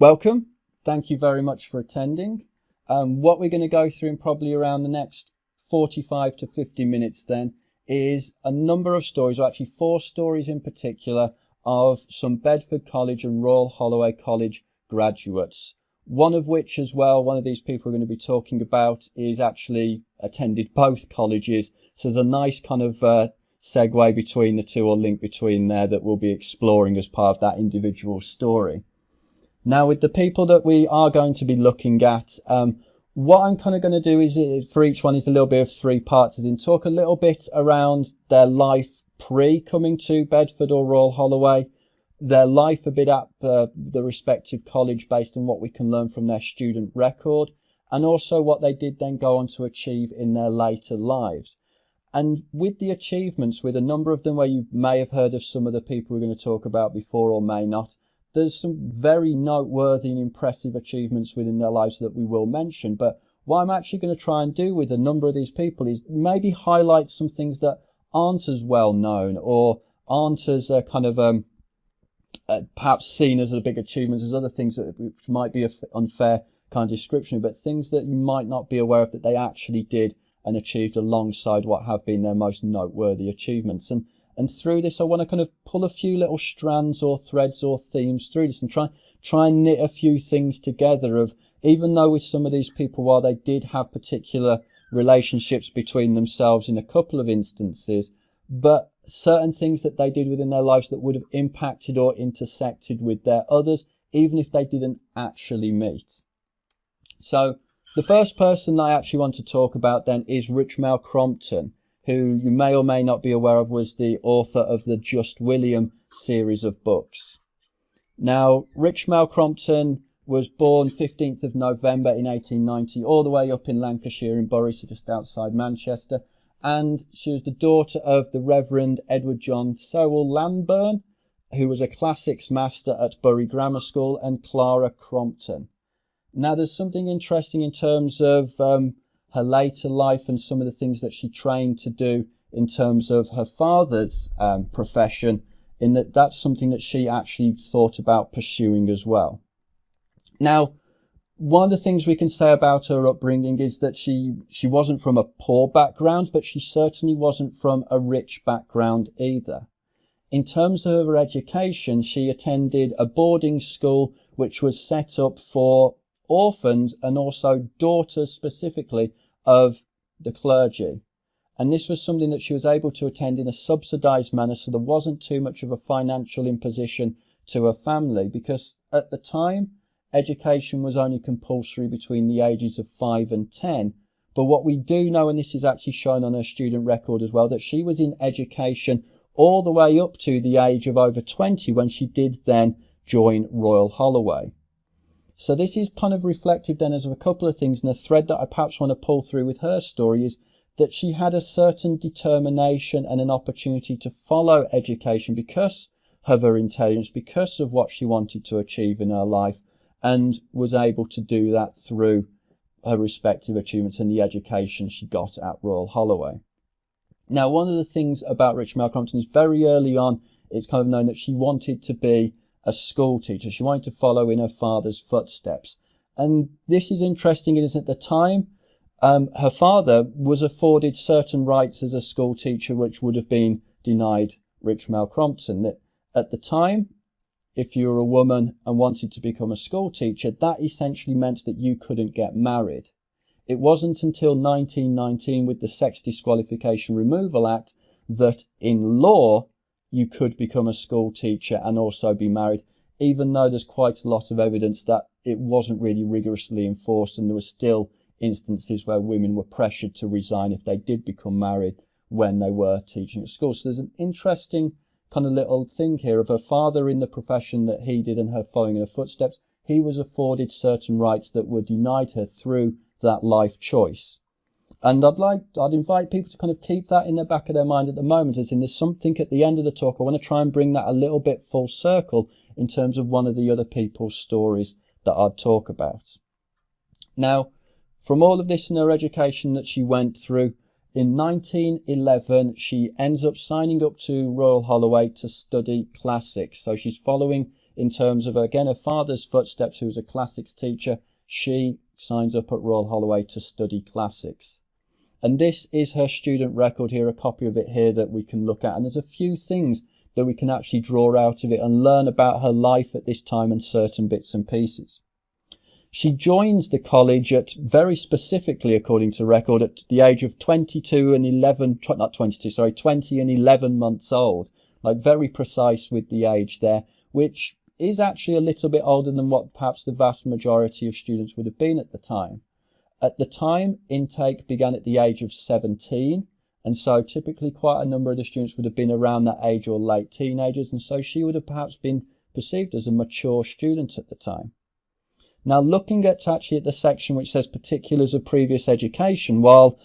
welcome. Thank you very much for attending. Um, what we're going to go through in probably around the next 45 to 50 minutes then is a number of stories, or actually four stories in particular, of some Bedford College and Royal Holloway College graduates. One of which as well, one of these people we're going to be talking about is actually attended both colleges. So there's a nice kind of uh, segue between the two or link between there that we'll be exploring as part of that individual story. Now with the people that we are going to be looking at, um, what I'm kind of going to do is uh, for each one is a little bit of three parts as in talk a little bit around their life pre coming to Bedford or Royal Holloway, their life a bit at uh, the respective college based on what we can learn from their student record and also what they did then go on to achieve in their later lives. And with the achievements, with a number of them where you may have heard of some of the people we're going to talk about before or may not, there's some very noteworthy and impressive achievements within their lives that we will mention. But what I'm actually going to try and do with a number of these people is maybe highlight some things that aren't as well known or aren't as uh, kind of um, uh, perhaps seen as a big achievement as other things that which might be an unfair kind of description, but things that you might not be aware of that they actually did and achieved alongside what have been their most noteworthy achievements. And and through this, I want to kind of pull a few little strands or threads or themes through this and try, try and knit a few things together of, even though with some of these people, while they did have particular relationships between themselves in a couple of instances, but certain things that they did within their lives that would have impacted or intersected with their others, even if they didn't actually meet. So the first person I actually want to talk about then is Richmal Crompton who you may or may not be aware of was the author of the Just William series of books. Now, Richmal Crompton was born 15th of November in 1890, all the way up in Lancashire in Bury, so just outside Manchester. And she was the daughter of the Reverend Edward John Sewell Lamburn, who was a classics master at Bury Grammar School, and Clara Crompton. Now, there's something interesting in terms of um, her later life and some of the things that she trained to do in terms of her father's um, profession, in that that's something that she actually thought about pursuing as well. Now, one of the things we can say about her upbringing is that she, she wasn't from a poor background, but she certainly wasn't from a rich background either. In terms of her education, she attended a boarding school which was set up for orphans and also daughters specifically of the clergy. And this was something that she was able to attend in a subsidized manner, so there wasn't too much of a financial imposition to her family because at the time, education was only compulsory between the ages of 5 and 10. But what we do know, and this is actually shown on her student record as well, that she was in education all the way up to the age of over 20 when she did then join Royal Holloway. So this is kind of reflective then as of a couple of things. And a thread that I perhaps want to pull through with her story is that she had a certain determination and an opportunity to follow education because of her intelligence, because of what she wanted to achieve in her life, and was able to do that through her respective achievements and the education she got at Royal Holloway. Now, one of the things about Richmal Crompton is very early on, it's kind of known that she wanted to be a school teacher. She wanted to follow in her father's footsteps. And this is interesting is at the time, um, her father was afforded certain rights as a school teacher, which would have been denied Richmal Crompton. That at the time, if you were a woman and wanted to become a school teacher, that essentially meant that you couldn't get married. It wasn't until 1919 with the Sex Disqualification Removal Act that in law you could become a school teacher and also be married, even though there's quite a lot of evidence that it wasn't really rigorously enforced and there were still instances where women were pressured to resign if they did become married when they were teaching at school. So there's an interesting kind of little thing here of her father in the profession that he did and her following in her footsteps. He was afforded certain rights that were denied her through that life choice. And I'd like, I'd invite people to kind of keep that in the back of their mind at the moment, as in there's something at the end of the talk. I want to try and bring that a little bit full circle in terms of one of the other people's stories that I'd talk about. Now, from all of this in her education that she went through, in 1911, she ends up signing up to Royal Holloway to study classics. So she's following in terms of, again, her father's footsteps, who was a classics teacher. She signs up at Royal Holloway to study classics. And this is her student record here, a copy of it here that we can look at. And there's a few things that we can actually draw out of it and learn about her life at this time and certain bits and pieces. She joins the college at very specifically, according to record, at the age of 22 and 11, not 22, sorry, 20 and 11 months old. Like very precise with the age there, which is actually a little bit older than what perhaps the vast majority of students would have been at the time. At the time, intake began at the age of 17, and so typically quite a number of the students would have been around that age or late teenagers, and so she would have perhaps been perceived as a mature student at the time. Now looking at actually at the section which says particulars of previous education, while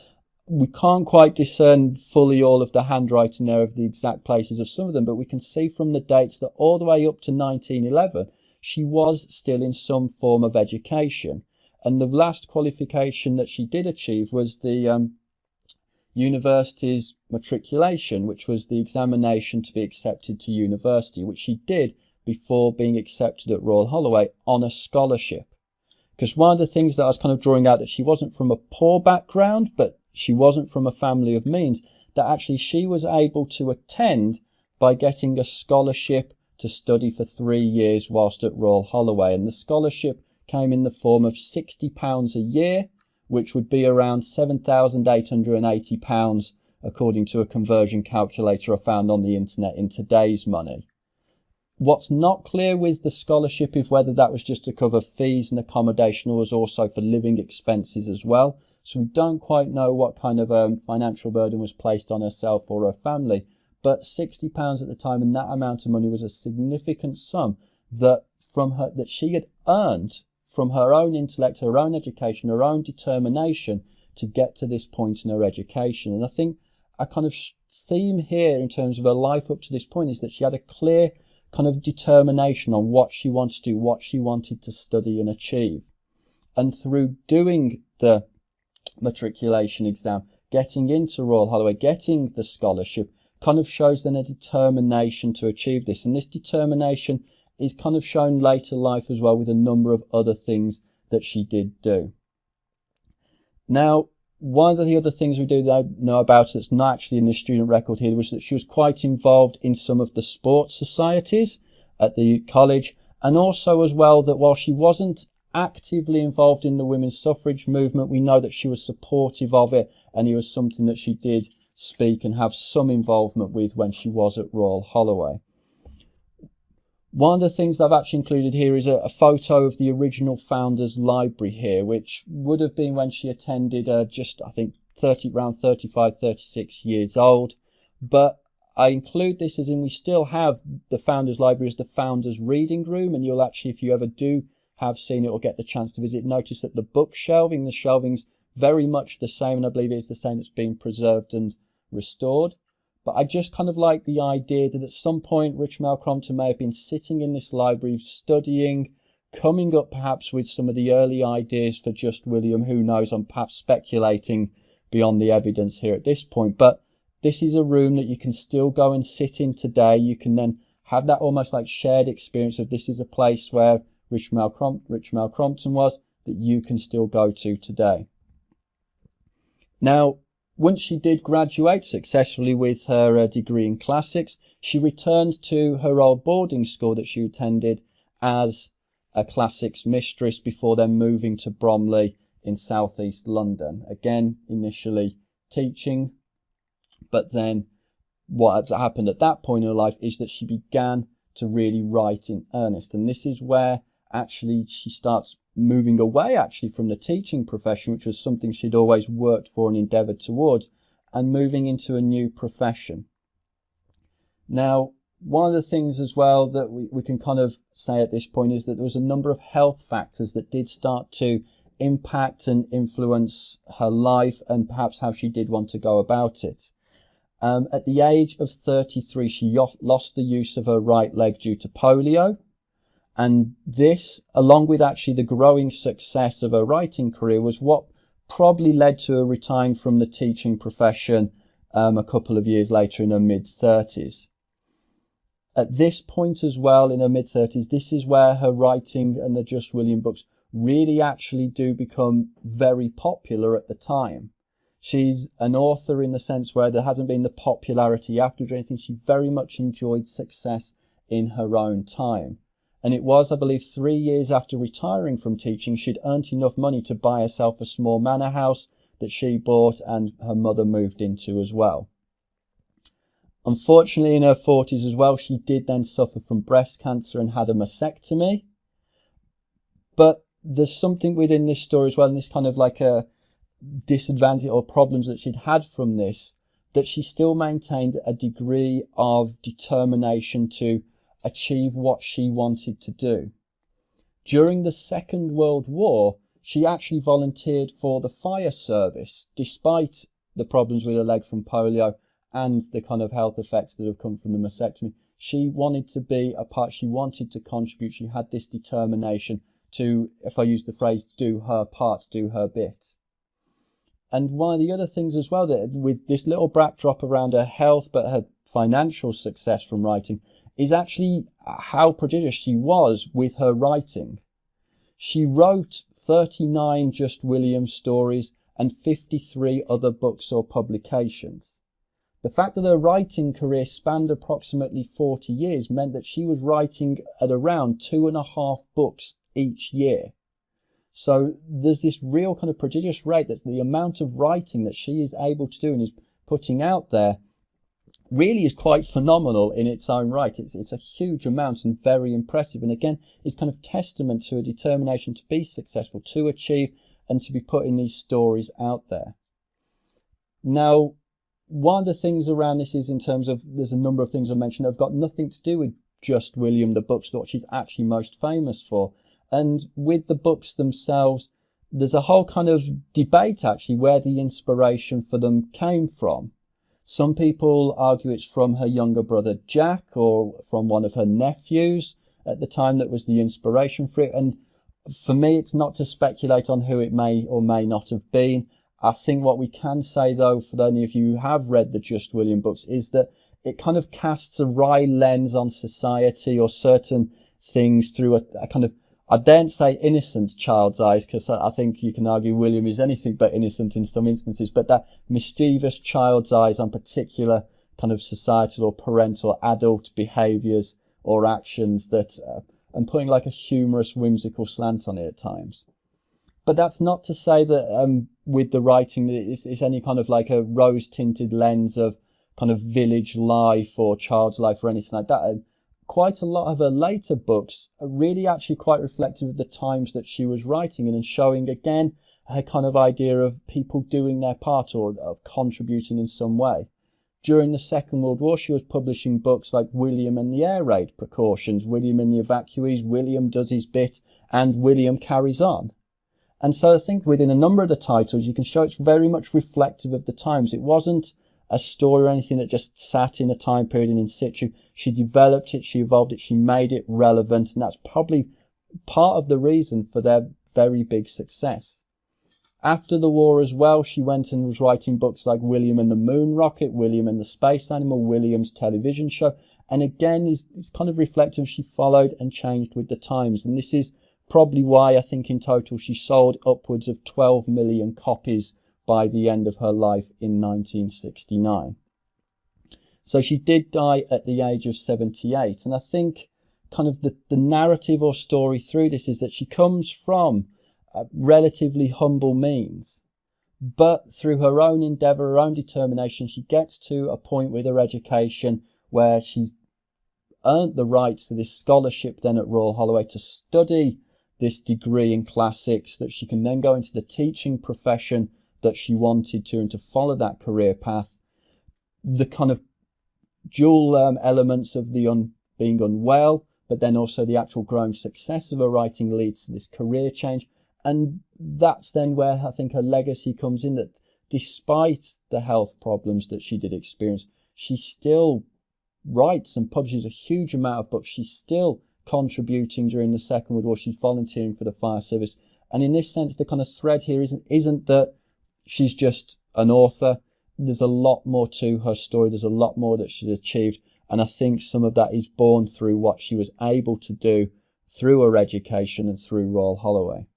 we can't quite discern fully all of the handwriting there of the exact places of some of them, but we can see from the dates that all the way up to 1911, she was still in some form of education. And the last qualification that she did achieve was the um, university's matriculation, which was the examination to be accepted to university, which she did before being accepted at Royal Holloway on a scholarship. Because one of the things that I was kind of drawing out that she wasn't from a poor background, but she wasn't from a family of means, that actually she was able to attend by getting a scholarship to study for three years whilst at Royal Holloway. And the scholarship came in the form of £60 a year, which would be around £7,880 according to a conversion calculator I found on the internet in today's money. What's not clear with the scholarship is whether that was just to cover fees and accommodation or was also for living expenses as well. So we don't quite know what kind of um, financial burden was placed on herself or her family. But £60 at the time and that amount of money was a significant sum that from her that she had earned from her own intellect, her own education, her own determination to get to this point in her education. And I think a kind of theme here in terms of her life up to this point is that she had a clear kind of determination on what she wanted to do, what she wanted to study and achieve. And through doing the matriculation exam, getting into Royal Holloway, getting the scholarship, kind of shows then a determination to achieve this. And this determination is kind of shown later life as well with a number of other things that she did do. Now, one of the other things we do know about that's not actually in the student record here was that she was quite involved in some of the sports societies at the college and also as well that while she wasn't actively involved in the women's suffrage movement, we know that she was supportive of it and it was something that she did speak and have some involvement with when she was at Royal Holloway. One of the things I've actually included here is a, a, photo of the original founder's library here, which would have been when she attended uh, just, I think, 30, around 35, 36 years old. But I include this as in we still have the founder's library as the founder's reading room. And you'll actually, if you ever do have seen it or get the chance to visit, notice that the book shelving, the shelving's very much the same. And I believe it's the same that's been preserved and restored. But I just kind of like the idea that at some point Richard Crompton may have been sitting in this library studying, coming up perhaps with some of the early ideas for Just William. Who knows? I'm perhaps speculating beyond the evidence here at this point. But this is a room that you can still go and sit in today. You can then have that almost like shared experience of this is a place where Richmal, Crompton was that you can still go to today. Now, once she did graduate successfully with her uh, degree in classics, she returned to her old boarding school that she attended as a classics mistress before then moving to Bromley in southeast London. Again, initially teaching, but then what happened at that point in her life is that she began to really write in earnest. And this is where actually she starts moving away actually from the teaching profession, which was something she'd always worked for and endeavored towards, and moving into a new profession. Now, one of the things as well that we, we can kind of say at this point is that there was a number of health factors that did start to impact and influence her life and perhaps how she did want to go about it. Um, at the age of 33, she lost the use of her right leg due to polio. And this, along with actually the growing success of her writing career, was what probably led to her retiring from the teaching profession um, a couple of years later in her mid 30s. At this point as well, in her mid 30s, this is where her writing and the Just William books really actually do become very popular at the time. She's an author in the sense where there hasn't been the popularity afterwards or anything. She very much enjoyed success in her own time. And it was, I believe, three years after retiring from teaching, she'd earned enough money to buy herself a small manor house that she bought and her mother moved into as well. Unfortunately, in her 40s as well, she did then suffer from breast cancer and had a mastectomy. But there's something within this story as well, and this kind of like a disadvantage or problems that she'd had from this, that she still maintained a degree of determination to achieve what she wanted to do. During the Second World War, she actually volunteered for the fire service, despite the problems with her leg from polio and the kind of health effects that have come from the mastectomy. She wanted to be a part, she wanted to contribute, she had this determination to, if I use the phrase, do her part, do her bit. And one of the other things as well, that with this little backdrop around her health, but her financial success from writing, is actually how prodigious she was with her writing. She wrote 39 Just William stories and 53 other books or publications. The fact that her writing career spanned approximately 40 years meant that she was writing at around two and a half books each year. So there's this real kind of prodigious rate that the amount of writing that she is able to do and is putting out there really is quite phenomenal in its own right. It's, it's a huge amount and very impressive. And again, it's kind of testament to a determination to be successful, to achieve and to be putting these stories out there. Now, one of the things around this is in terms of, there's a number of things I mentioned that have got nothing to do with just William the bookstore, she's actually most famous for. And with the books themselves, there's a whole kind of debate actually where the inspiration for them came from. Some people argue it's from her younger brother Jack or from one of her nephews at the time that was the inspiration for it. And for me, it's not to speculate on who it may or may not have been. I think what we can say though, for any of you who have read the Just William books, is that it kind of casts a wry lens on society or certain things through a, a kind of I daren't say innocent child's eyes because I think you can argue William is anything but innocent in some instances, but that mischievous child's eyes on particular kind of societal or parental adult behaviours or actions that, uh, and putting like a humorous, whimsical slant on it at times. But that's not to say that um, with the writing it's, it's any kind of like a rose tinted lens of kind of village life or child's life or anything like that quite a lot of her later books are really actually quite reflective of the times that she was writing in and showing again her kind of idea of people doing their part or of contributing in some way. During the Second World War, she was publishing books like William and the Air Raid Precautions, William and the Evacuees, William Does His Bit, and William Carries On. And so I think within a number of the titles, you can show it's very much reflective of the times. It wasn't a story or anything that just sat in a time period and in situ. She developed it, she evolved it, she made it relevant, and that's probably part of the reason for their very big success. After the war as well, she went and was writing books like William and the Moon Rocket, William and the Space Animal, William's television show, and again is, kind of reflective. She followed and changed with the times, and this is probably why I think in total she sold upwards of 12 million copies by the end of her life in 1969. So she did die at the age of 78. And I think kind of the, the narrative or story through this is that she comes from uh, relatively humble means. But through her own endeavour, her own determination, she gets to a point with her education where she's earned the rights to this scholarship then at Royal Holloway to study this degree in classics that she can then go into the teaching profession that she wanted to and to follow that career path. The kind of dual um, elements of the un, being unwell, but then also the actual growing success of her writing leads to this career change. And that's then where I think her legacy comes in that despite the health problems that she did experience, she still writes and publishes a huge amount of books. She's still contributing during the Second World War. She's volunteering for the fire service. And in this sense, the kind of thread here isn't, isn't that she's just an author. There's a lot more to her story. There's a lot more that she's achieved. And I think some of that is born through what she was able to do through her education and through Royal Holloway.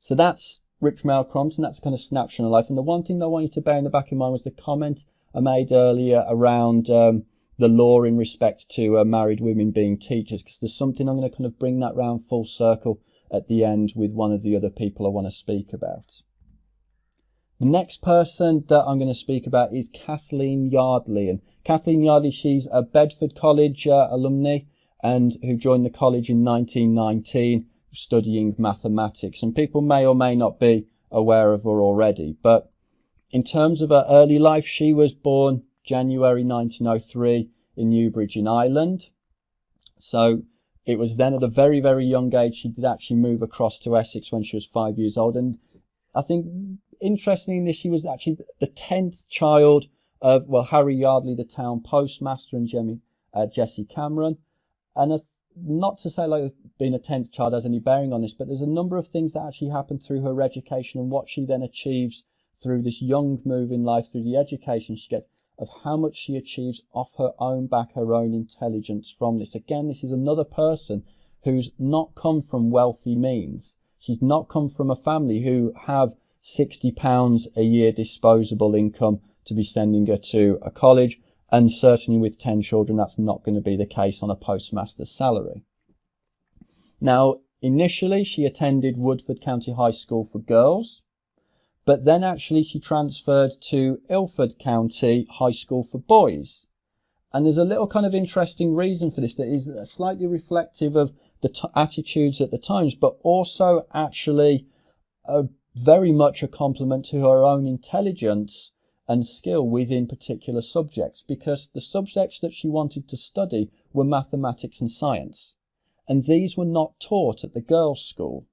So that's Richmal Crompton. That's a kind of snapshot of life. And the one thing that I want you to bear in the back of mind was the comment I made earlier around um, the law in respect to uh, married women being teachers, because there's something I'm going to kind of bring that round full circle at the end with one of the other people I want to speak about. The next person that I'm going to speak about is Kathleen Yardley. And Kathleen Yardley, she's a Bedford College uh, alumni and who joined the college in 1919 studying mathematics. And people may or may not be aware of her already. But in terms of her early life, she was born January 1903 in Newbridge in Ireland. So it was then at a very, very young age she did actually move across to Essex when she was five years old. And I think interestingly, she was actually the 10th child of, well, Harry Yardley, the town postmaster, and Jemmy, uh, Jessie Cameron. And a, not to say like being a 10th child has any bearing on this, but there's a number of things that actually happen through her education and what she then achieves through this young move in life, through the education she gets of how much she achieves off her own back, her own intelligence from this. Again, this is another person who's not come from wealthy means. She's not come from a family who have 60 pounds a year disposable income to be sending her to a college. And certainly with 10 children, that's not going to be the case on a postmaster's salary. Now, initially she attended Woodford County High School for girls but then actually she transferred to Ilford County High School for boys. And there's a little kind of interesting reason for this that is slightly reflective of the attitudes at the times, but also actually a, very much a compliment to her own intelligence and skill within particular subjects because the subjects that she wanted to study were mathematics and science. And these were not taught at the girls' school.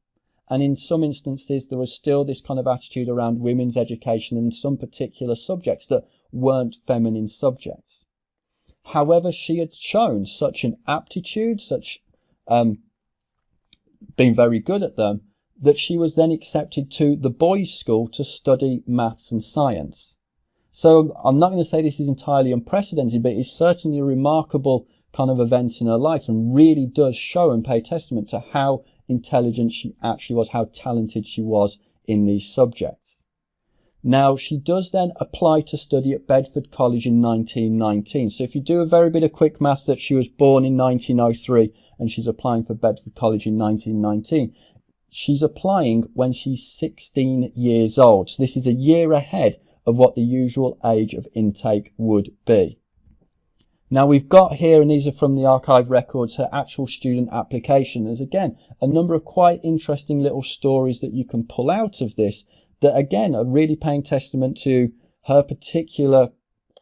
And in some instances, there was still this kind of attitude around women's education and some particular subjects that weren't feminine subjects. However, she had shown such an aptitude, such um, being very good at them, that she was then accepted to the boys' school to study maths and science. So I'm not going to say this is entirely unprecedented, but it's certainly a remarkable kind of event in her life and really does show and pay testament to how intelligent she actually was, how talented she was in these subjects. Now, she does then apply to study at Bedford College in 1919. So if you do a very bit of quick maths that she was born in 1903 and she's applying for Bedford College in 1919, she's applying when she's 16 years old. So this is a year ahead of what the usual age of intake would be. Now we've got here, and these are from the archive records, her actual student application. There's again a number of quite interesting little stories that you can pull out of this that again are really paying testament to her particular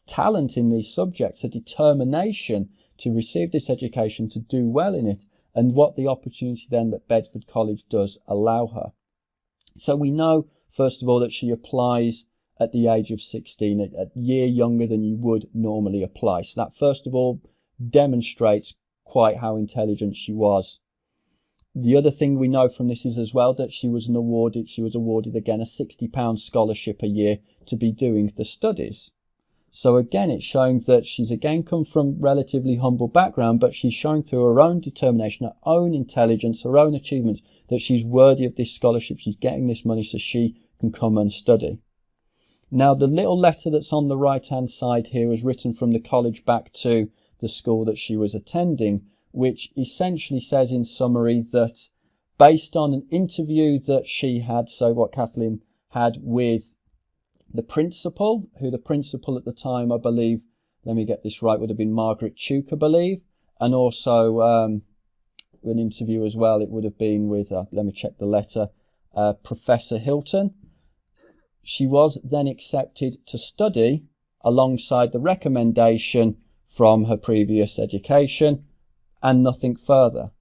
talent in these subjects, her determination to receive this education, to do well in it, and what the opportunity then that Bedford College does allow her. So we know, first of all, that she applies at the age of 16, a, a year younger than you would normally apply. So that first of all demonstrates quite how intelligent she was. The other thing we know from this is as well that she was an awarded, she was awarded again a £60 scholarship a year to be doing the studies. So again, it's showing that she's again come from relatively humble background, but she's showing through her own determination, her own intelligence, her own achievements, that she's worthy of this scholarship. She's getting this money so she can come and study. Now, the little letter that's on the right hand side here was written from the college back to the school that she was attending, which essentially says in summary that based on an interview that she had, so what Kathleen had with the principal, who the principal at the time, I believe, let me get this right, would have been Margaret Tuke, I believe, and also um, an interview as well, it would have been with, uh, let me check the letter, uh, Professor Hilton she was then accepted to study alongside the recommendation from her previous education and nothing further.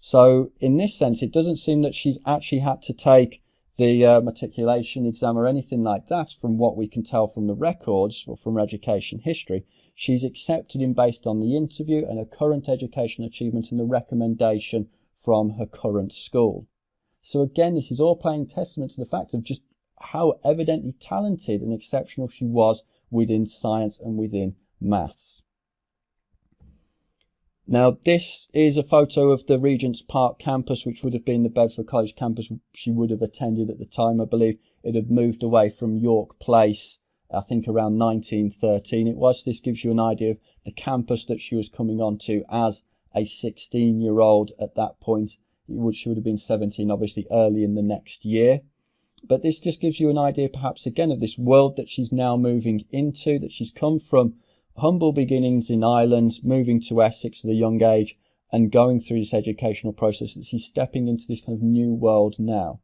So in this sense, it doesn't seem that she's actually had to take the uh, matriculation exam or anything like that from what we can tell from the records or from her education history. She's accepted in based on the interview and her current education achievement and the recommendation from her current school. So again, this is all playing testament to the fact of just how evidently talented and exceptional she was within science and within maths. Now, this is a photo of the Regent's Park campus, which would have been the Bedford College campus she would have attended at the time. I believe it had moved away from York Place, I think around 1913 it was. This gives you an idea of the campus that she was coming onto as a 16 year old at that point. Would, she would have been 17, obviously, early in the next year. But this just gives you an idea, perhaps, again, of this world that she's now moving into, that she's come from humble beginnings in Ireland, moving to Essex at a young age, and going through this educational process, that she's stepping into this kind of new world now.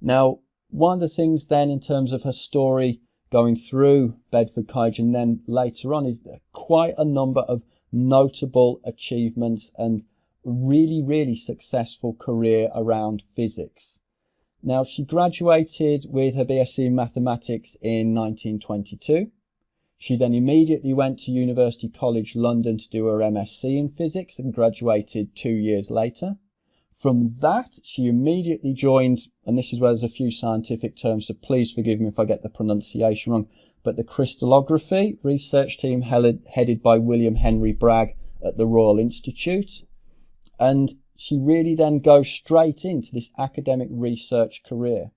Now, one of the things then in terms of her story going through Bedford College and then later on is quite a number of notable achievements and really, really successful career around physics. Now, she graduated with her BSc in mathematics in 1922. She then immediately went to University College London to do her MSc in physics and graduated two years later. From that, she immediately joined, and this is where there's a few scientific terms, so please forgive me if I get the pronunciation wrong, but the crystallography research team headed by William Henry Bragg at the Royal Institute. And she really then goes straight into this academic research career.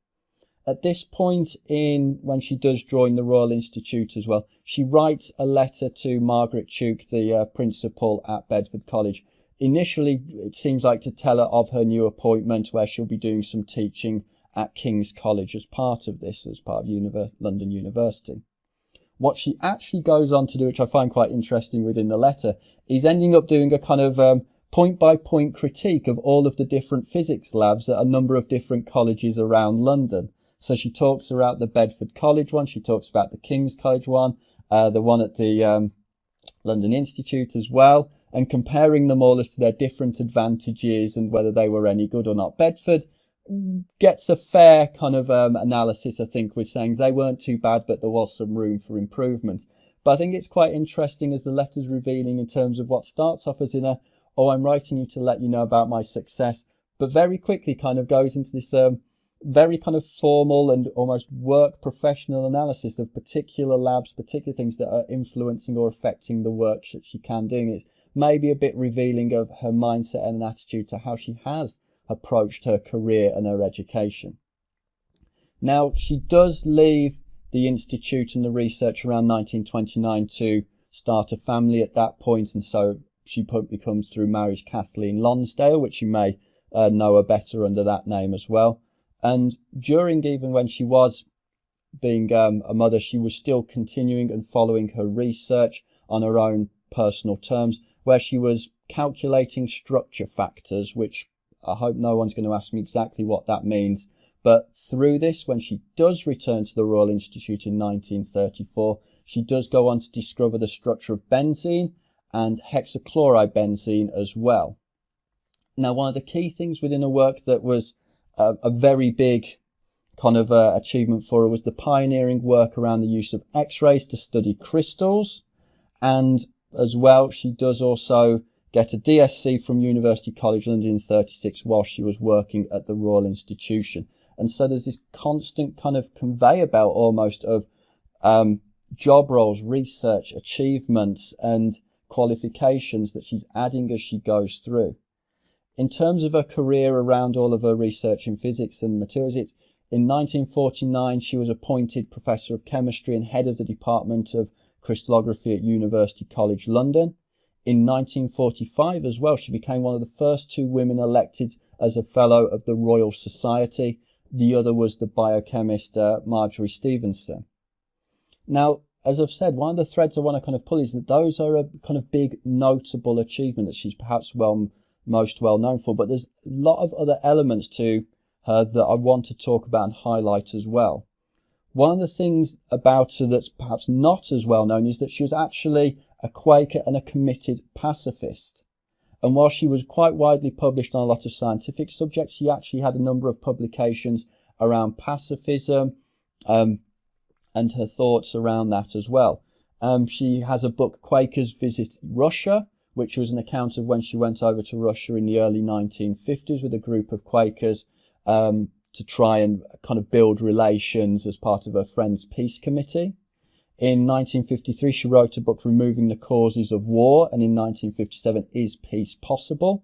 At this point in when she does join the Royal Institute as well, she writes a letter to Margaret Tuke, the uh, principal at Bedford College, initially it seems like to tell her of her new appointment where she'll be doing some teaching at King's College as part of this, as part of Univer London University. What she actually goes on to do, which I find quite interesting within the letter, is ending up doing a kind of um, point by point critique of all of the different physics labs at a number of different colleges around London. So she talks about the Bedford College one, she talks about the King's College one, uh, the one at the um, London Institute as well, and comparing them all as to their different advantages and whether they were any good or not. Bedford gets a fair kind of um, analysis, I think, with saying they weren't too bad, but there was some room for improvement. But I think it's quite interesting as the letter's revealing in terms of what starts off as in a, oh, I'm writing you to let you know about my success, but very quickly kind of goes into this um, very kind of formal and almost work professional analysis of particular labs, particular things that are influencing or affecting the work that she can do. It's maybe a bit revealing of her mindset and attitude to how she has approached her career and her education. Now, she does leave the Institute and the research around 1929 to start a family at that point, and so she becomes through marriage Kathleen Lonsdale, which you may uh, know her better under that name as well. And during even when she was being um, a mother, she was still continuing and following her research on her own personal terms, where she was calculating structure factors, which I hope no one's going to ask me exactly what that means. But through this, when she does return to the Royal Institute in 1934, she does go on to discover the structure of benzene and hexachloride benzene as well. Now, one of the key things within her work that was a, a very big kind of uh, achievement for her was the pioneering work around the use of X-rays to study crystals and as well. She does also get a DSc from University College London in 36 while she was working at the Royal Institution. And so there's this constant kind of conveyor belt almost of um, job roles, research, achievements, and qualifications that she's adding as she goes through. In terms of her career around all of her research in physics and materials, it's in 1949 she was appointed Professor of Chemistry and head of the Department of crystallography at University College London. In 1945 as well, she became one of the first two women elected as a Fellow of the Royal Society. The other was the biochemist uh, Marjory Stephenson. Now, as I've said, one of the threads I want to kind of pull is that those are a kind of big notable achievement that she's perhaps well most well known for, but there's a lot of other elements to her that I want to talk about and highlight as well. One of the things about her that's perhaps not as well known is that she was actually a Quaker and a committed pacifist. And while she was quite widely published on a lot of scientific subjects, she actually had a number of publications around pacifism um, and her thoughts around that as well. Um, she has a book, Quakers Visit Russia, which was an account of when she went over to Russia in the early 1950s with a group of Quakers um, to try and kind of build relations as part of her Friends Peace Committee. In 1953, she wrote a book, Removing the Causes of War, and in 1957, Is Peace Possible?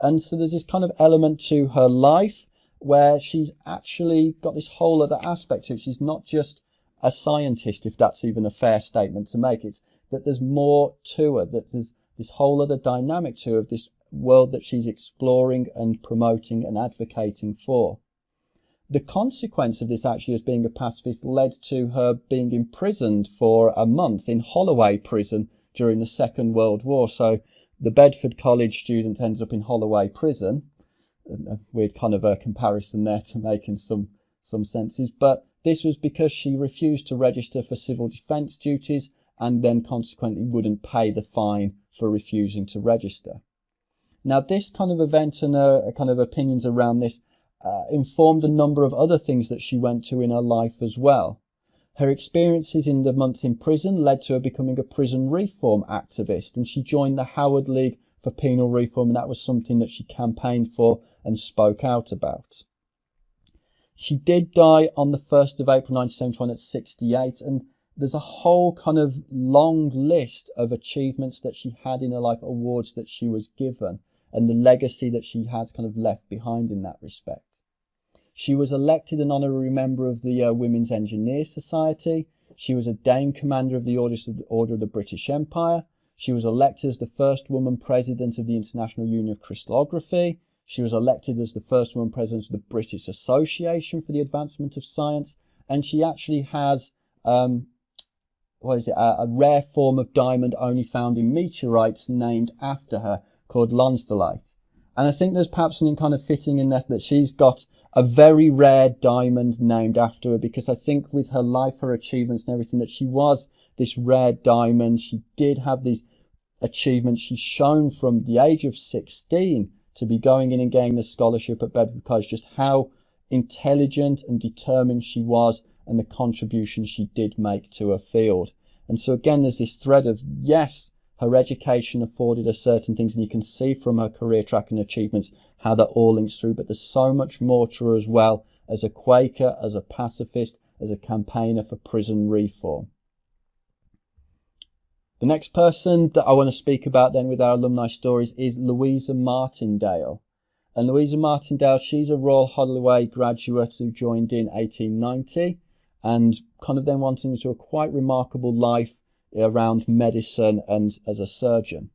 And so there's this kind of element to her life where she's actually got this whole other aspect to it. She's not just a scientist, if that's even a fair statement to make. It's that there's more to her, that there's this whole other dynamic to her of this world that she's exploring and promoting and advocating for. The consequence of this actually as being a pacifist led to her being imprisoned for a month in Holloway prison during the Second World War. So the Bedford College student ends up in Holloway prison. A weird kind of a comparison there to make in some, some senses. But this was because she refused to register for civil defence duties and then consequently wouldn't pay the fine for refusing to register. Now, this kind of event and uh, kind of opinions around this uh, informed a number of other things that she went to in her life as well. Her experiences in the month in prison led to her becoming a prison reform activist, and she joined the Howard League for Penal Reform, and that was something that she campaigned for and spoke out about. She did die on the 1st of April 1971 at 68, and there's a whole kind of long list of achievements that she had in her life, awards that she was given, and the legacy that she has kind of left behind in that respect. She was elected an honorary member of the uh, Women's Engineer Society. She was a Dame Commander of the Order of the British Empire. She was elected as the first woman president of the International Union of Crystallography. She was elected as the first woman president of the British Association for the Advancement of Science. And she actually has, um, what is it, a, a rare form of diamond only found in meteorites named after her called Lonsdaleite. And I think there's perhaps something kind of fitting in this that she's got a very rare diamond named after her because I think with her life, her achievements and everything that she was this rare diamond. She did have these achievements. She's shown from the age of 16 to be going in and getting the scholarship at Bedford College, just how intelligent and determined she was and the contribution she did make to her field. And so again, there's this thread of, yes, her education afforded her certain things, and you can see from her career track and achievements how that all links through. But there's so much more to her as well as a Quaker, as a pacifist, as a campaigner for prison reform. The next person that I want to speak about then with our alumni stories is Louisa Martindale. And Louisa Martindale, she's a Royal Holloway graduate who joined in 1890 and kind of then went into a quite remarkable life around medicine and as a surgeon.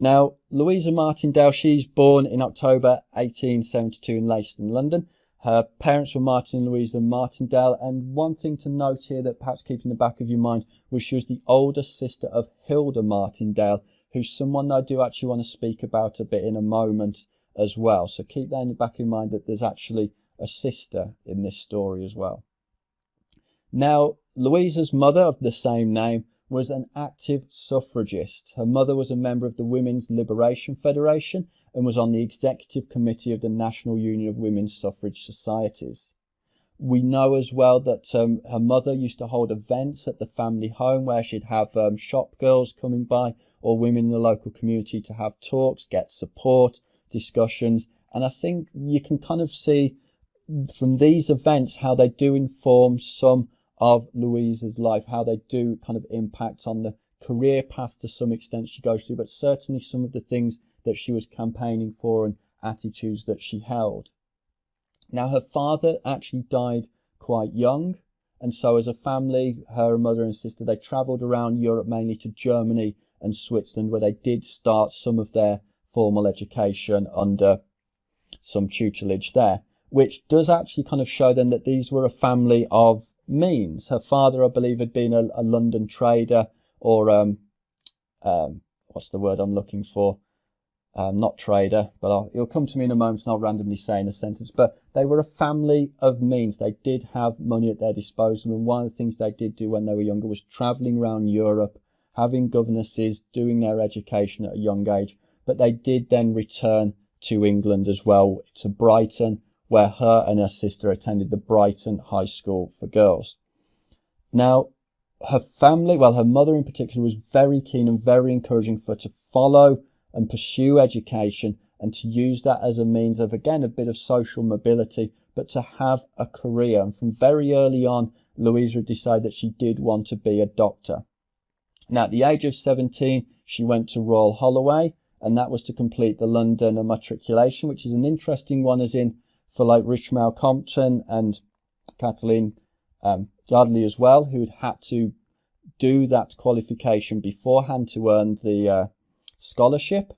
Now, Louisa Martindale, she's born in October 1872 in Leyton, London. Her parents were Martin and Louisa Martindale, and one thing to note here that perhaps keep in the back of your mind was she was the older sister of Hilda Martindale, who's someone I do actually want to speak about a bit in a moment as well. So keep that in the back of your mind that there's actually a sister in this story as well. Now, Louisa's mother of the same name was an active suffragist. Her mother was a member of the Women's Liberation Federation and was on the executive committee of the National Union of Women's Suffrage Societies. We know as well that um, her mother used to hold events at the family home where she'd have um, shop girls coming by or women in the local community to have talks, get support, discussions. And I think you can kind of see from these events how they do inform some of Louisa's life, how they do kind of impact on the career path to some extent she goes through, but certainly some of the things that she was campaigning for and attitudes that she held. Now, her father actually died quite young, and so as a family, her mother and sister, they travelled around Europe, mainly to Germany and Switzerland, where they did start some of their formal education under some tutelage there, which does actually kind of show then that these were a family of means. Her father, I believe, had been a, a London trader or um, um, what's the word I'm looking for? Um, not trader, but I'll, it'll come to me in a moment and I'll randomly say in a sentence. But they were a family of means. They did have money at their disposal. And one of the things they did do when they were younger was traveling around Europe, having governesses, doing their education at a young age. But they did then return to England as well, to Brighton, where her and her sister attended the Brighton High School for Girls. Now, her family, well, her mother in particular, was very keen and very encouraging for her to follow and pursue education and to use that as a means of, again, a bit of social mobility, but to have a career. And from very early on, Louisa decided that she did want to be a doctor. Now, at the age of 17, she went to Royal Holloway, and that was to complete the London matriculation, which is an interesting one, as in for like Richmal Crompton and Kathleen um, as well, who had had to do that qualification beforehand to earn the uh, scholarship.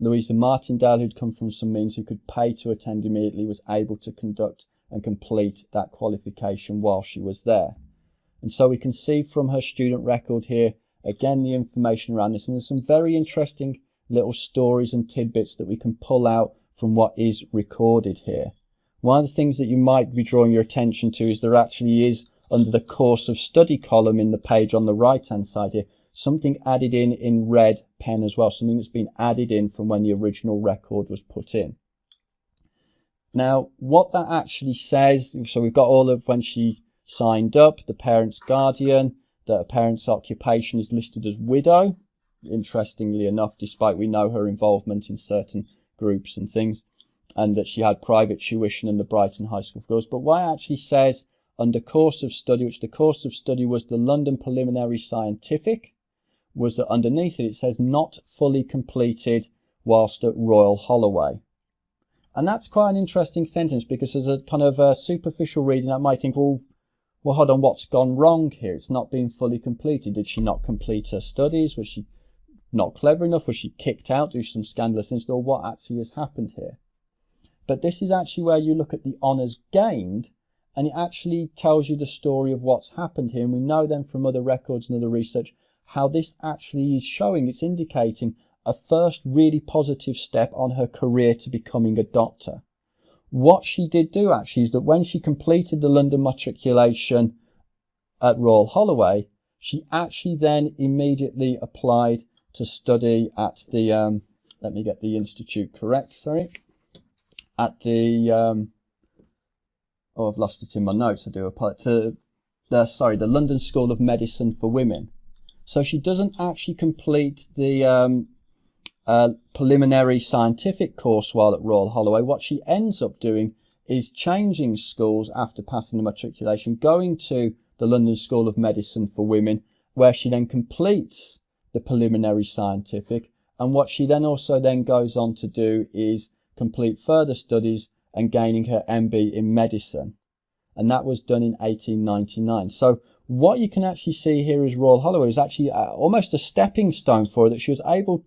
Louisa Martindale, who'd come from some means who could pay to attend immediately, was able to conduct and complete that qualification while she was there. And so we can see from her student record here, again, the information around this. And there's some very interesting little stories and tidbits that we can pull out from what is recorded here. One of the things that you might be drawing your attention to is there actually is under the course of study column in the page on the right hand side here, something added in in red pen as well, something that's been added in from when the original record was put in. Now, what that actually says, so we've got all of when she signed up, the parent's guardian, that a parent's occupation is listed as widow, interestingly enough, despite we know her involvement in certain groups and things, and that she had private tuition in the Brighton High School for Girls. But what actually says under course of study, which the course of study was the London Preliminary Scientific, was that underneath it, it says not fully completed whilst at Royal Holloway. And that's quite an interesting sentence because as a kind of a superficial reading, I might think, well, well, hold on, what's gone wrong here? It's not been fully completed. Did she not complete her studies? Was she not clever enough? Was she kicked out to some scandalous incident? Or what actually has happened here? But this is actually where you look at the honours gained and it actually tells you the story of what's happened here. And we know then from other records and other research how this actually is showing, it's indicating a first really positive step on her career to becoming a doctor. What she did do actually is that when she completed the London matriculation at Royal Holloway, she actually then immediately applied to study at the, um, let me get the institute correct, sorry, at the, um, oh, I've lost it in my notes, I do apologize, to the, sorry, the London School of Medicine for Women. So she doesn't actually complete the um, uh, preliminary scientific course while at Royal Holloway. What she ends up doing is changing schools after passing the matriculation, going to the London School of Medicine for Women, where she then completes the preliminary scientific. And what she then also then goes on to do is complete further studies and gaining her MB in medicine. And that was done in 1899. So what you can actually see here is Royal Holloway is actually uh, almost a stepping stone for her that she was able,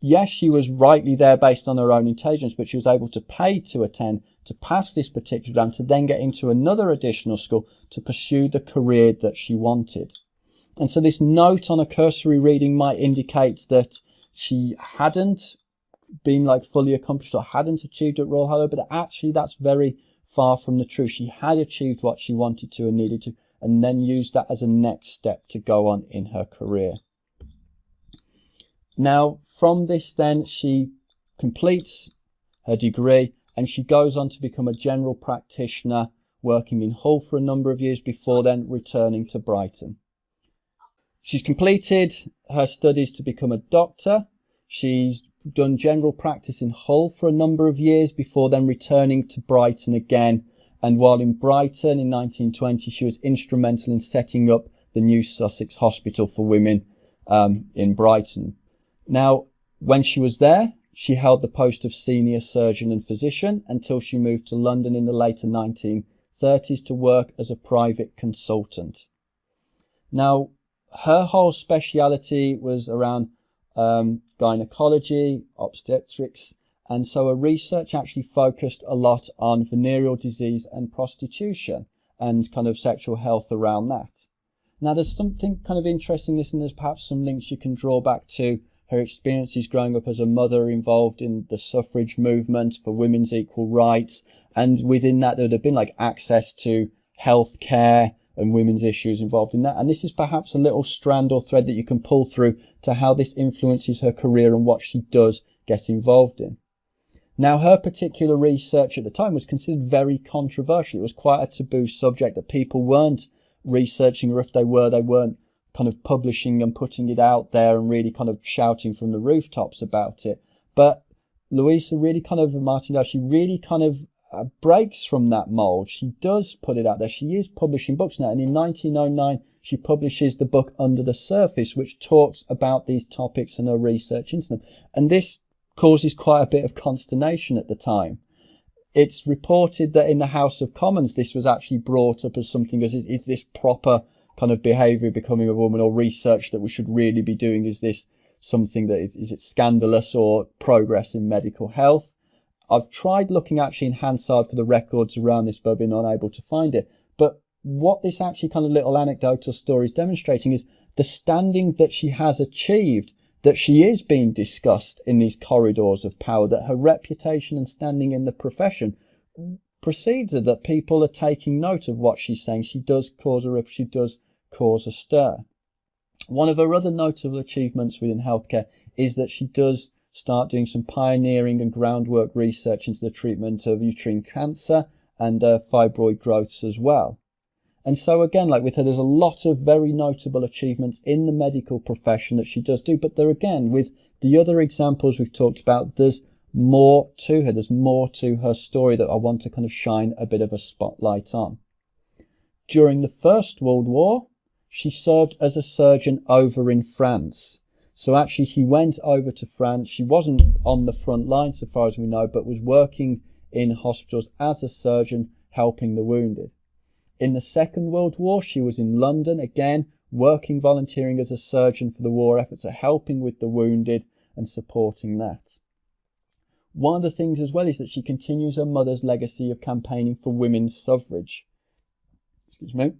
yes, she was rightly there based on her own intelligence, but she was able to pay to attend, to pass this particular exam, to then get into another additional school to pursue the career that she wanted. And so this note on a cursory reading might indicate that she hadn't been like fully accomplished or hadn't achieved at Royal Holloway, but actually that's very far from the truth. She had achieved what she wanted to and needed to, and then used that as a next step to go on in her career. Now, from this, then she completes her degree and she goes on to become a general practitioner, working in Hull for a number of years before then returning to Brighton. She's completed her studies to become a doctor. She's done general practice in Hull for a number of years before then returning to Brighton again. And while in Brighton in 1920, she was instrumental in setting up the new Sussex Hospital for Women um, in Brighton. Now, when she was there, she held the post of senior surgeon and physician until she moved to London in the later 1930s to work as a private consultant. Now, her whole speciality was around um, gynecology, obstetrics, and so her research actually focused a lot on venereal disease and prostitution and kind of sexual health around that. Now, there's something kind of interesting in this, and there's perhaps some links you can draw back to her experiences growing up as a mother involved in the suffrage movement for women's equal rights. And within that, there would have been like access to health care and women's issues involved in that. And this is perhaps a little strand or thread that you can pull through to how this influences her career and what she does get involved in. Now, her particular research at the time was considered very controversial. It was quite a taboo subject that people weren't researching, or if they were, they weren't kind of publishing and putting it out there and really kind of shouting from the rooftops about it. But Louisa really kind of, Martin, she really kind of uh, breaks from that mold. She does put it out there. She is publishing books now. And in 1909, she publishes the book Under the Surface, which talks about these topics and her research into them. And this causes quite a bit of consternation at the time. It's reported that in the House of Commons, this was actually brought up as something as is, is this proper kind of behavior becoming a woman or research that we should really be doing? Is this something that is, is it scandalous or progress in medical health? I've tried looking actually in Hansard for the records around this, but been unable to find it. But what this actually kind of little anecdotal story is demonstrating is the standing that she has achieved, that she is being discussed in these corridors of power, that her reputation and standing in the profession precedes her, that people are taking note of what she's saying. She does cause a she does cause a stir. One of her other notable achievements within healthcare is that she does start doing some pioneering and groundwork research into the treatment of uterine cancer and uh, fibroid growths as well. And so again, like with her, there's a lot of very notable achievements in the medical profession that she does do. But there again, with the other examples we've talked about, there's more to her. There's more to her story that I want to kind of shine a bit of a spotlight on. During the First World War, she served as a surgeon over in France. So actually, she went over to France. She wasn't on the front line, so far as we know, but was working in hospitals as a surgeon, helping the wounded. In the Second World War, she was in London again, working volunteering as a surgeon for the war efforts, helping with the wounded and supporting that. One of the things as well is that she continues her mother's legacy of campaigning for women's suffrage. Excuse me.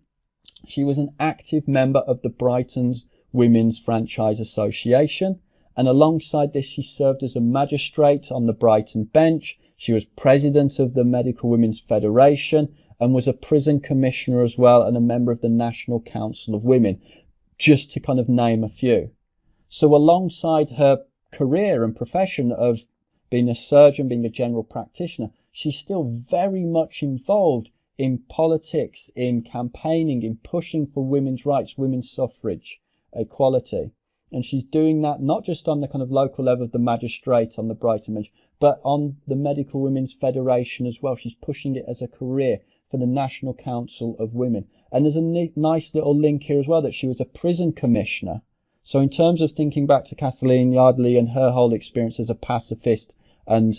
She was an active member of the Brighton's Women's Franchise Association, and alongside this, she served as a magistrate on the Brighton bench. She was president of the Medical Women's Federation and was a prison commissioner as well and a member of the National Council of Women, just to kind of name a few. So alongside her career and profession of being a surgeon, being a general practitioner, she's still very much involved in politics, in campaigning, in pushing for women's rights, women's suffrage equality. And she's doing that not just on the kind of local level of the magistrate on the Brighton bench, but on the Medical Women's Federation as well. She's pushing it as a career for the National Council of Women. And there's a nice little link here as well that she was a prison commissioner. So in terms of thinking back to Kathleen Yardley and her whole experience as a pacifist and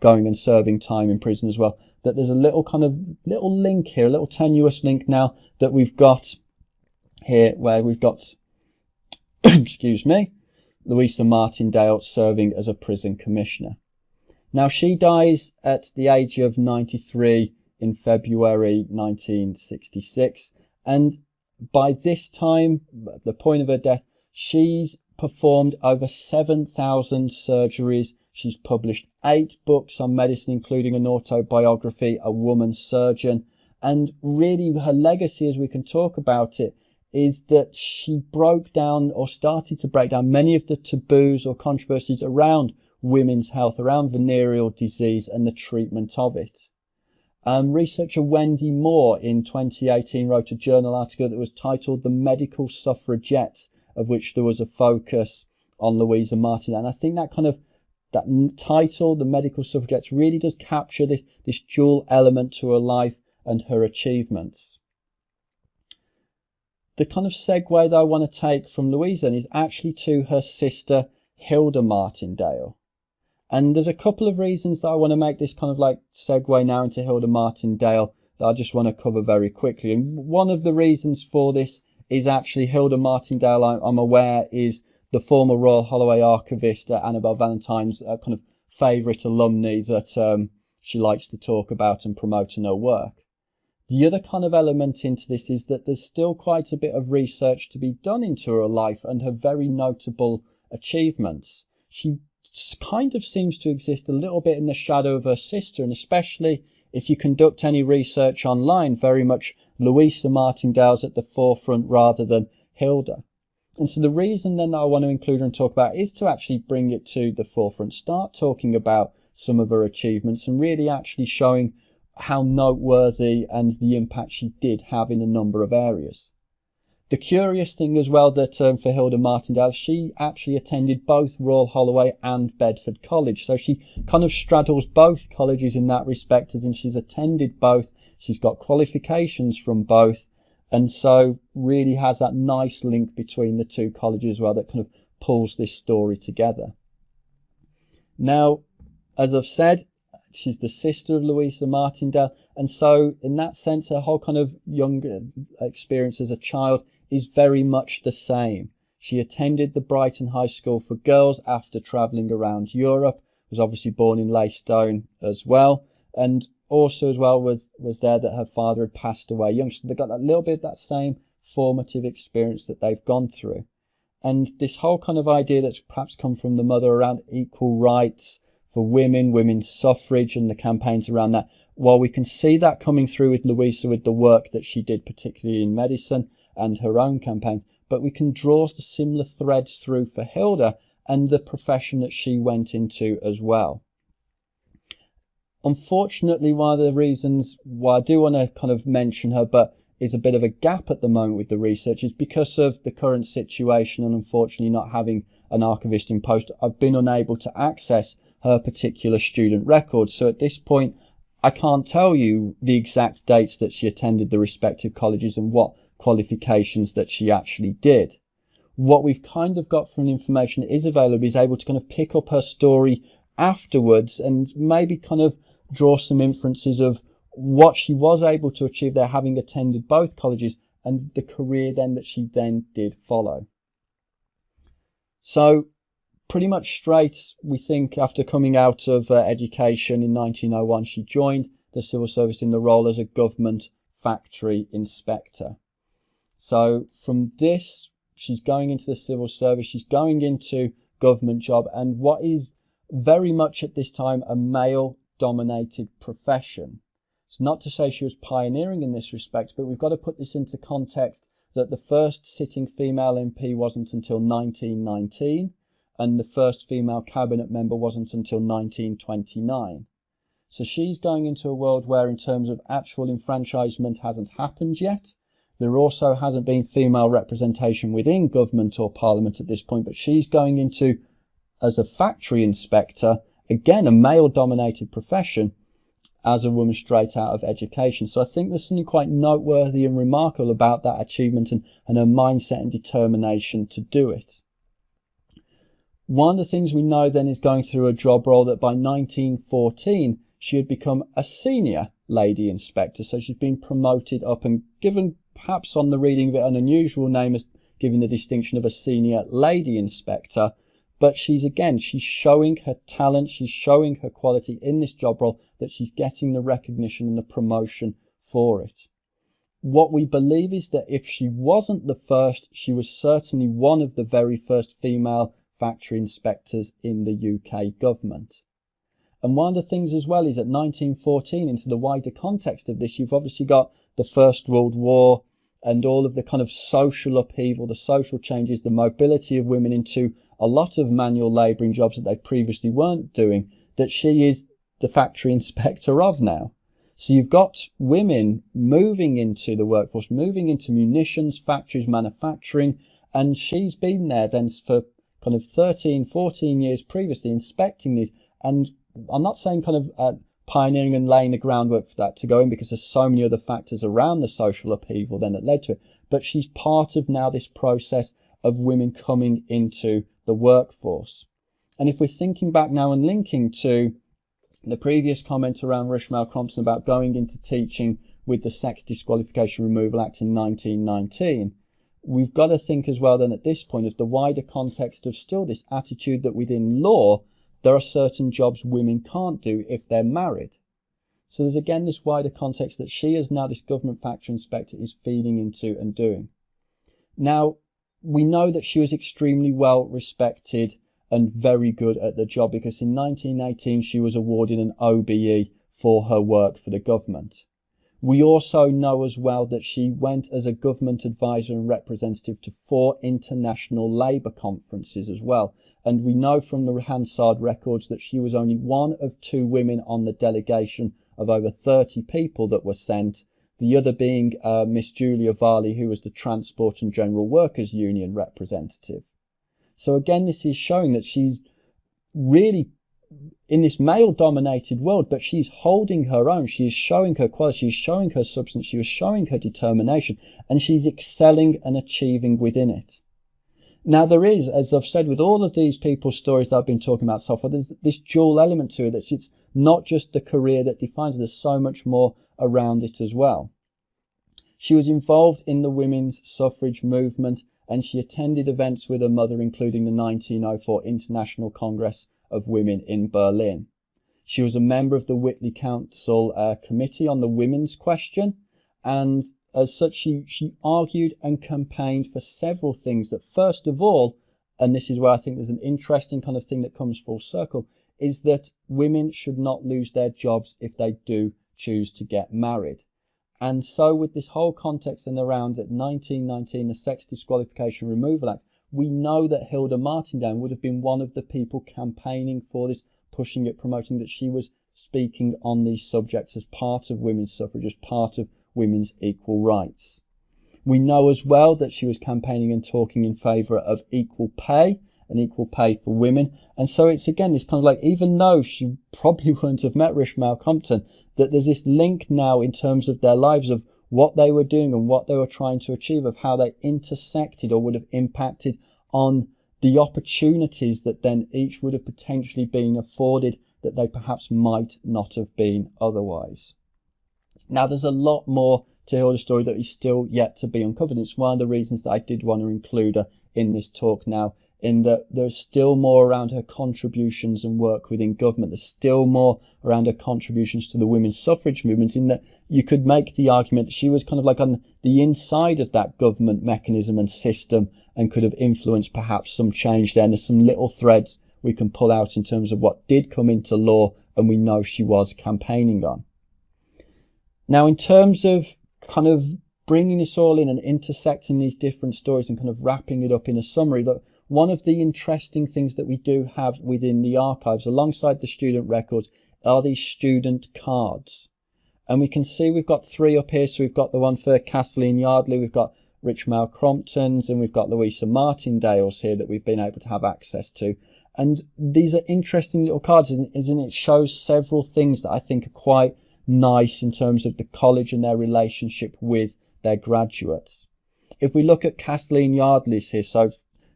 going and serving time in prison as well, that there's a little kind of little link here, a little tenuous link now that we've got here where we've got excuse me, Louisa Martindale serving as a prison commissioner. Now she dies at the age of 93 in February 1966 and by this time, the point of her death, she's performed over 7,000 surgeries. She's published eight books on medicine, including an autobiography, A Woman Surgeon. And really her legacy, as we can talk about it, is that she broke down or started to break down many of the taboos or controversies around women's health, around venereal disease and the treatment of it. Um, researcher Wendy Moore in 2018 wrote a journal article that was titled The Medical Suffragettes, of which there was a focus on Louisa Martin. And I think that kind of that title, The Medical Suffragettes, really does capture this, this dual element to her life and her achievements the kind of segue that I want to take from Louisa then is actually to her sister Hilda Martindale. And there's a couple of reasons that I want to make this kind of like segue now into Hilda Martindale that I just want to cover very quickly. And one of the reasons for this is actually Hilda Martindale, I'm aware, is the former Royal Holloway archivist uh, Annabel Valentine's uh, kind of favourite alumni that um, she likes to talk about and promote in her work. The other kind of element into this is that there's still quite a bit of research to be done into her life and her very notable achievements. She kind of seems to exist a little bit in the shadow of her sister, and especially if you conduct any research online, very much Louisa Martindale's at the forefront rather than Hilda. And so the reason then I want to include her and talk about is to actually bring it to the forefront, start talking about some of her achievements and really actually showing how noteworthy and the impact she did have in a number of areas. The curious thing as well that um, for Hilda Martindale, she actually attended both Royal Holloway and Bedford College. So she kind of straddles both colleges in that respect, as in she's attended both. She's got qualifications from both. And so really has that nice link between the two colleges as well that kind of pulls this story together. Now, as I've said, she's the sister of Louisa Martindale. And so in that sense, her whole kind of younger experience as a child is very much the same. She attended the Brighton High School for Girls after travelling around Europe, was obviously born in Leystone as well, and also as well was, was there that her father had passed away young. So they got a little bit of that same formative experience that they've gone through. And this whole kind of idea that's perhaps come from the mother around equal rights for women, women's suffrage and the campaigns around that, while we can see that coming through with Louisa with the work that she did, particularly in medicine, and her own campaigns, but we can draw the similar threads through for Hilda and the profession that she went into as well. Unfortunately, one of the reasons why I do want to kind of mention her, but is a bit of a gap at the moment with the research is because of the current situation and unfortunately not having an archivist in post, I've been unable to access her particular student record. So at this point, I can't tell you the exact dates that she attended the respective colleges and what qualifications that she actually did. What we've kind of got from the information that is available is able to kind of pick up her story afterwards and maybe kind of draw some inferences of what she was able to achieve there having attended both colleges and the career then that she then did follow. So pretty much straight, we think after coming out of uh, education in 1901, she joined the civil service in the role as a government factory inspector. So from this, she's going into the civil service, she's going into government job and what is very much at this time a male dominated profession. It's not to say she was pioneering in this respect, but we've got to put this into context that the first sitting female MP wasn't until 1919 and the first female cabinet member wasn't until 1929. So she's going into a world where in terms of actual enfranchisement hasn't happened yet, there also hasn't been female representation within government or parliament at this point, but she's going into, as a factory inspector, again, a male dominated profession, as a woman straight out of education. So I think there's something quite noteworthy and remarkable about that achievement and, and her mindset and determination to do it. One of the things we know then is going through a job role that by 1914 she had become a senior lady inspector. So she's been promoted up and given perhaps on the reading of it an unusual name as giving the distinction of a senior lady inspector. But she's again, she's showing her talent, she's showing her quality in this job role that she's getting the recognition and the promotion for it. What we believe is that if she wasn't the first, she was certainly one of the very first female factory inspectors in the UK government. And one of the things as well is that 1914, into the wider context of this, you've obviously got the First World War, and all of the kind of social upheaval, the social changes, the mobility of women into a lot of manual labouring jobs that they previously weren't doing, that she is the factory inspector of now. So you've got women moving into the workforce, moving into munitions, factories, manufacturing, and she's been there then for kind of 13, 14 years previously inspecting these. And I'm not saying kind of uh, pioneering and laying the groundwork for that to go in because there's so many other factors around the social upheaval then that led to it. But she's part of now this process of women coming into the workforce. And if we're thinking back now and linking to the previous comment around Richmal Crompton about going into teaching with the Sex Disqualification Removal Act in 1919, we've got to think as well then at this point of the wider context of still this attitude that within law there are certain jobs women can't do if they're married. So there's again this wider context that she as now this government factory inspector is feeding into and doing. Now, we know that she was extremely well respected and very good at the job because in 1918 she was awarded an OBE for her work for the government. We also know as well that she went as a government advisor and representative to four international labour conferences as well. And we know from the Hansard records that she was only one of two women on the delegation of over 30 people that were sent. the other being uh, Miss Julia Varley, who was the Transport and General Workers Union representative. So again, this is showing that she's really in this male dominated world, but she's holding her own. She is showing her quality. She's showing her substance. She is showing her determination and she's excelling and achieving within it. Now there is, as I've said, with all of these people's stories that I've been talking about so far, there's this dual element to it that it's not just the career that defines. There's so much more around it as well. She was involved in the women's suffrage movement and she attended events with her mother, including the 1904 International Congress of Women in Berlin. She was a member of the Whitley Council uh, Committee on the Women's Question, and as such, she, she argued and campaigned for several things that, first of all, and this is where I think there's an interesting kind of thing that comes full circle, is that women should not lose their jobs if they do choose to get married. And so, with this whole context and around at 1919, the Sex Disqualification Removal Act, we know that Hilda Martindale would have been one of the people campaigning for this, pushing it, promoting that she was speaking on these subjects as part of women's suffrage, as part of women's equal rights. We know as well that she was campaigning and talking in favour of equal pay and equal pay for women. And so it's again this kind of like, even though she probably wouldn't have met Richmal Crompton, that there's this link now in terms of their lives of what they were doing and what they were trying to achieve, of how they intersected or would have impacted on the opportunities that then each would have potentially been afforded that they perhaps might not have been otherwise. Now, there's a lot more to Hilda's story that is still yet to be uncovered. It's one of the reasons that I did want to include her in this talk now in that there's still more around her contributions and work within government. There's still more around her contributions to the women's suffrage movement in that you could make the argument that she was kind of like on the inside of that government mechanism and system and could have influenced perhaps some change there. And there's some little threads we can pull out in terms of what did come into law and we know she was campaigning on. Now, in terms of kind of bringing this all in and intersecting these different stories and kind of wrapping it up in a summary, that one of the interesting things that we do have within the archives alongside the student records are these student cards. And we can see we've got three up here. So we've got the one for Kathleen Yardley, we've got Richmal Crompton's, and we've got Louisa Martindale's here that we've been able to have access to. And these are interesting little cards, isn't it? shows several things that I think are quite nice in terms of the college and their relationship with their graduates. If we look at Kathleen Yardley's here, so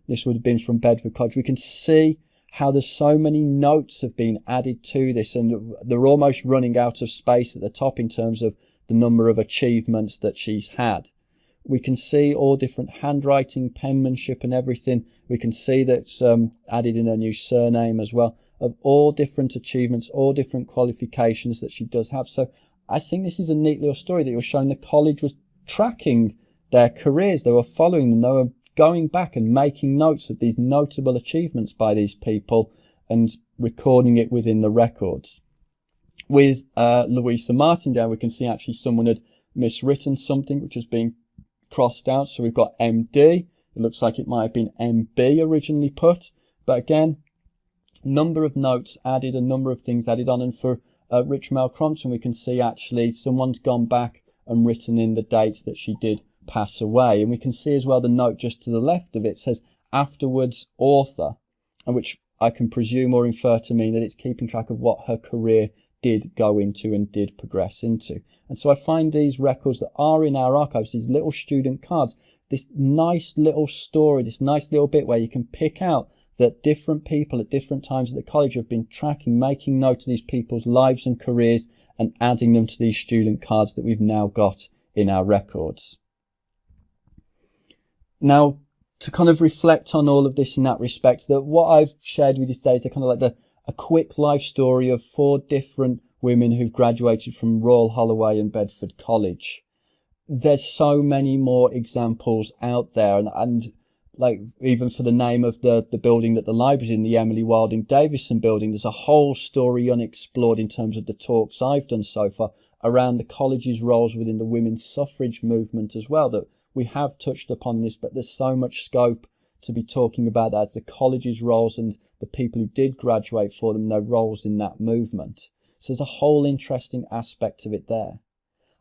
this would have been from Bedford College. We can see how there's so many notes have been added to this and they're almost running out of space at the top in terms of the number of achievements that she's had. We can see all different handwriting, penmanship and everything. We can see that's um, added in her new surname as well of all different achievements, all different qualifications that she does have. So I think this is a neat little story that you're showing the college was tracking their careers. They were following them. They were going back and making notes of these notable achievements by these people and recording it within the records. With uh, Louisa Martindale, we can see actually someone had miswritten something which has been crossed out. So we've got MD. It looks like it might have been MB originally put. But again, number of notes added, a number of things added on. And for uh, Richmal Crompton, we can see actually someone's gone back and written in the dates that she did pass away. And we can see as well the note just to the left of it says afterwards author, which I can presume or infer to mean that it's keeping track of what her career did go into and did progress into. And so I find these records that are in our archives, these little student cards, this nice little story, this nice little bit where you can pick out that different people at different times at the college have been tracking, making note of these people's lives and careers and adding them to these student cards that we've now got in our records. Now, to kind of reflect on all of this in that respect, that what I've shared with you today is the kind of like the a quick life story of four different women who've graduated from Royal Holloway and Bedford College. There's so many more examples out there, and, and like even for the name of the the building that the library's in, the Emily Wilding Davison building, there's a whole story unexplored in terms of the talks I've done so far around the college's roles within the women's suffrage movement as well that we have touched upon this, but there's so much scope to be talking about that as the college's roles and the people who did graduate for them, their roles in that movement. So there's a whole interesting aspect of it there.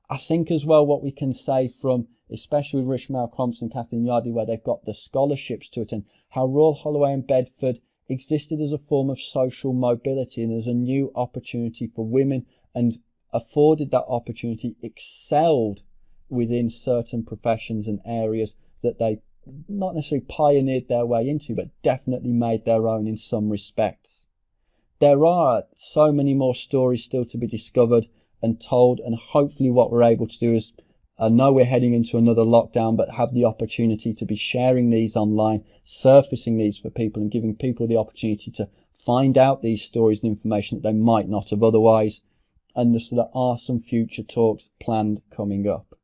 I think as well what we can say from especially with Richmal Crompton and Kathleen Yardley, where they've got the scholarships to attend, how Royal Holloway and Bedford existed as a form of social mobility and as a new opportunity for women and afforded that opportunity, excelled within certain professions and areas that they not necessarily pioneered their way into, but definitely made their own in some respects. There are so many more stories still to be discovered and told, and hopefully, what we're able to do is I know we're heading into another lockdown, but have the opportunity to be sharing these online, surfacing these for people, and giving people the opportunity to find out these stories and information that they might not have otherwise. And so there are some future talks planned coming up.